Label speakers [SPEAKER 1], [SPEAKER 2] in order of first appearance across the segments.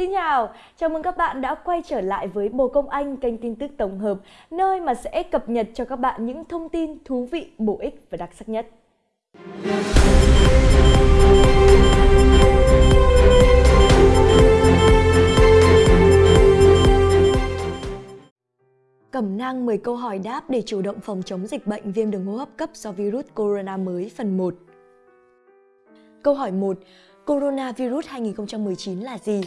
[SPEAKER 1] Xin chào, chào mừng các bạn đã quay trở lại với Bồ Công Anh, kênh tin tức tổng hợp, nơi mà sẽ cập nhật cho các bạn những thông tin thú vị, bổ ích và đặc sắc nhất. Cẩm nang 10 câu hỏi đáp để chủ động phòng chống dịch bệnh viêm đường hô hấp cấp do virus corona mới phần 1. Câu hỏi 1. Coronavirus 2019 là gì?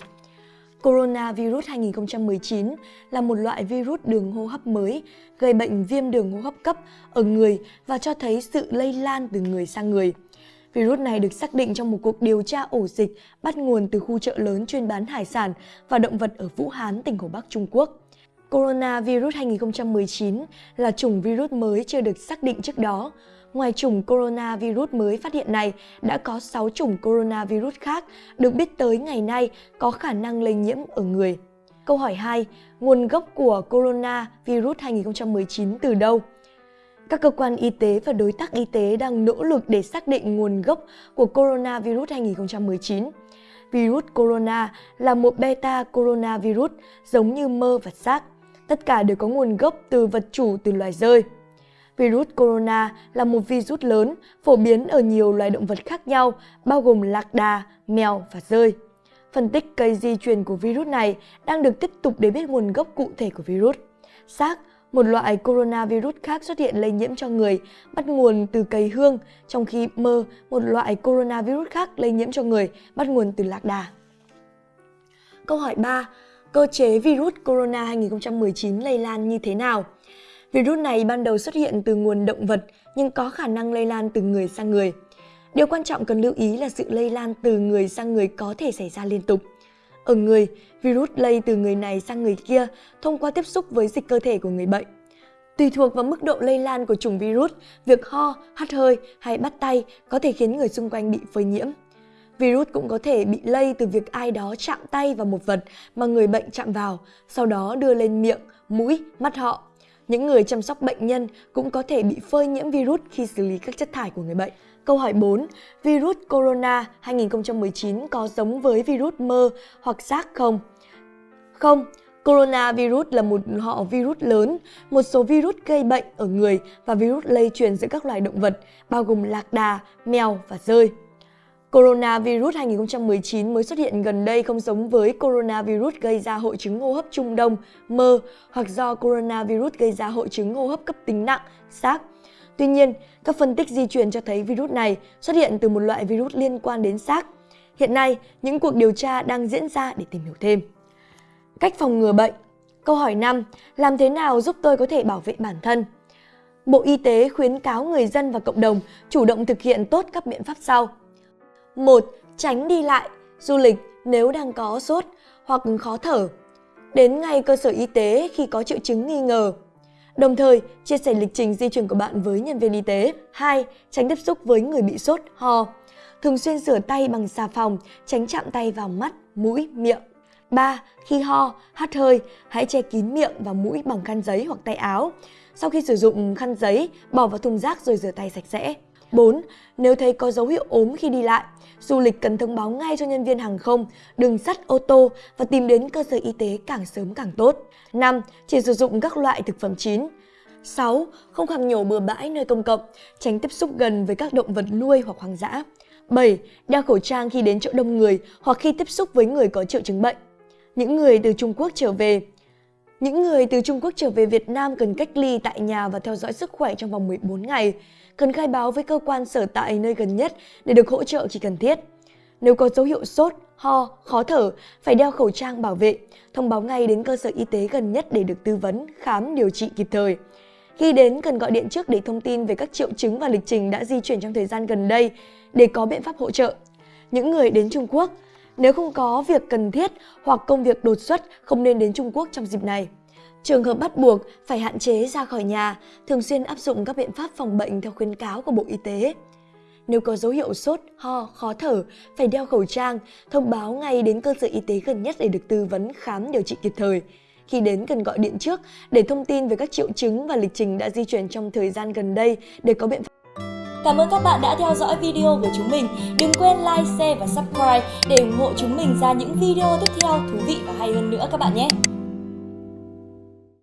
[SPEAKER 1] Coronavirus 2019 là một loại virus đường hô hấp mới gây bệnh viêm đường hô hấp cấp ở người và cho thấy sự lây lan từ người sang người. Virus này được xác định trong một cuộc điều tra ổ dịch bắt nguồn từ khu chợ lớn chuyên bán hải sản và động vật ở Vũ Hán, tỉnh Hồ Bắc, Trung Quốc. Coronavirus 2019 là chủng virus mới chưa được xác định trước đó. Ngoài chủng coronavirus mới phát hiện này, đã có 6 chủng coronavirus khác được biết tới ngày nay có khả năng lây nhiễm ở người. Câu hỏi 2. Nguồn gốc của coronavirus 2019 từ đâu? Các cơ quan y tế và đối tác y tế đang nỗ lực để xác định nguồn gốc của coronavirus 2019. Virus corona là một beta coronavirus giống như mơ và xác. Tất cả đều có nguồn gốc từ vật chủ từ loài rơi. Virus corona là một virus lớn, phổ biến ở nhiều loài động vật khác nhau, bao gồm lạc đà, mèo và rơi. Phân tích cây di truyền của virus này đang được tiếp tục để biết nguồn gốc cụ thể của virus. SARS, một loại coronavirus khác xuất hiện lây nhiễm cho người, bắt nguồn từ cây hương, trong khi mơ, một loại coronavirus khác lây nhiễm cho người, bắt nguồn từ lạc đà. Câu hỏi 3. Cơ chế virus corona 2019 lây lan như thế nào? Virus này ban đầu xuất hiện từ nguồn động vật nhưng có khả năng lây lan từ người sang người. Điều quan trọng cần lưu ý là sự lây lan từ người sang người có thể xảy ra liên tục. Ở người, virus lây từ người này sang người kia thông qua tiếp xúc với dịch cơ thể của người bệnh. Tùy thuộc vào mức độ lây lan của chủng virus, việc ho, hắt hơi hay bắt tay có thể khiến người xung quanh bị phơi nhiễm. Virus cũng có thể bị lây từ việc ai đó chạm tay vào một vật mà người bệnh chạm vào, sau đó đưa lên miệng, mũi, mắt họ những người chăm sóc bệnh nhân cũng có thể bị phơi nhiễm virus khi xử lý các chất thải của người bệnh. Câu hỏi 4. Virus corona 2019 có giống với virus mơ hoặc SARS không? Không. Coronavirus là một họ virus lớn, một số virus gây bệnh ở người và virus lây truyền giữa các loài động vật, bao gồm lạc đà, mèo và rơi. Coronavirus 2019 mới xuất hiện gần đây không giống với coronavirus gây ra hội chứng hô hấp Trung Đông, mơ hoặc do coronavirus gây ra hội chứng hô hấp cấp tính nặng, SARS. Tuy nhiên, các phân tích di truyền cho thấy virus này xuất hiện từ một loại virus liên quan đến SARS. Hiện nay, những cuộc điều tra đang diễn ra để tìm hiểu thêm. Cách phòng ngừa bệnh Câu hỏi 5. Làm thế nào giúp tôi có thể bảo vệ bản thân? Bộ Y tế khuyến cáo người dân và cộng đồng chủ động thực hiện tốt các biện pháp sau. 1. Tránh đi lại, du lịch nếu đang có sốt hoặc khó thở. Đến ngay cơ sở y tế khi có triệu chứng nghi ngờ. Đồng thời, chia sẻ lịch trình di chuyển của bạn với nhân viên y tế. 2. Tránh tiếp xúc với người bị sốt, ho. Thường xuyên rửa tay bằng xà phòng, tránh chạm tay vào mắt, mũi, miệng. 3. Khi ho, hắt hơi, hãy che kín miệng và mũi bằng khăn giấy hoặc tay áo. Sau khi sử dụng khăn giấy, bỏ vào thùng rác rồi rửa tay sạch sẽ. 4. Nếu thấy có dấu hiệu ốm khi đi lại, du lịch cần thông báo ngay cho nhân viên hàng không, đường sắt, ô tô và tìm đến cơ sở y tế càng sớm càng tốt. 5. Chỉ sử dụng các loại thực phẩm chín. 6. Không khạc nhổ bừa bãi nơi công cộng, tránh tiếp xúc gần với các động vật nuôi hoặc hoang dã. 7. Đeo khẩu trang khi đến chỗ đông người hoặc khi tiếp xúc với người có triệu chứng bệnh. Những người từ Trung Quốc trở về những người từ Trung Quốc trở về Việt Nam cần cách ly tại nhà và theo dõi sức khỏe trong vòng 14 ngày cần khai báo với cơ quan sở tại nơi gần nhất để được hỗ trợ khi cần thiết. Nếu có dấu hiệu sốt, ho, khó thở, phải đeo khẩu trang bảo vệ, thông báo ngay đến cơ sở y tế gần nhất để được tư vấn, khám, điều trị kịp thời. Khi đến, cần gọi điện trước để thông tin về các triệu chứng và lịch trình đã di chuyển trong thời gian gần đây để có biện pháp hỗ trợ. Những người đến Trung Quốc, nếu không có việc cần thiết hoặc công việc đột xuất không nên đến Trung Quốc trong dịp này. Trường hợp bắt buộc phải hạn chế ra khỏi nhà, thường xuyên áp dụng các biện pháp phòng bệnh theo khuyến cáo của Bộ Y tế. Nếu có dấu hiệu sốt, ho, khó thở, phải đeo khẩu trang, thông báo ngay đến cơ sở y tế gần nhất để được tư vấn khám điều trị kịp thời. Khi đến cần gọi điện trước để thông tin về các triệu chứng và lịch trình đã di chuyển trong thời gian gần đây để có biện pháp Cảm ơn các bạn đã theo dõi video của chúng mình. Đừng quên like, share và subscribe để ủng hộ chúng mình ra những video tiếp theo thú vị và hay hơn nữa các bạn nhé.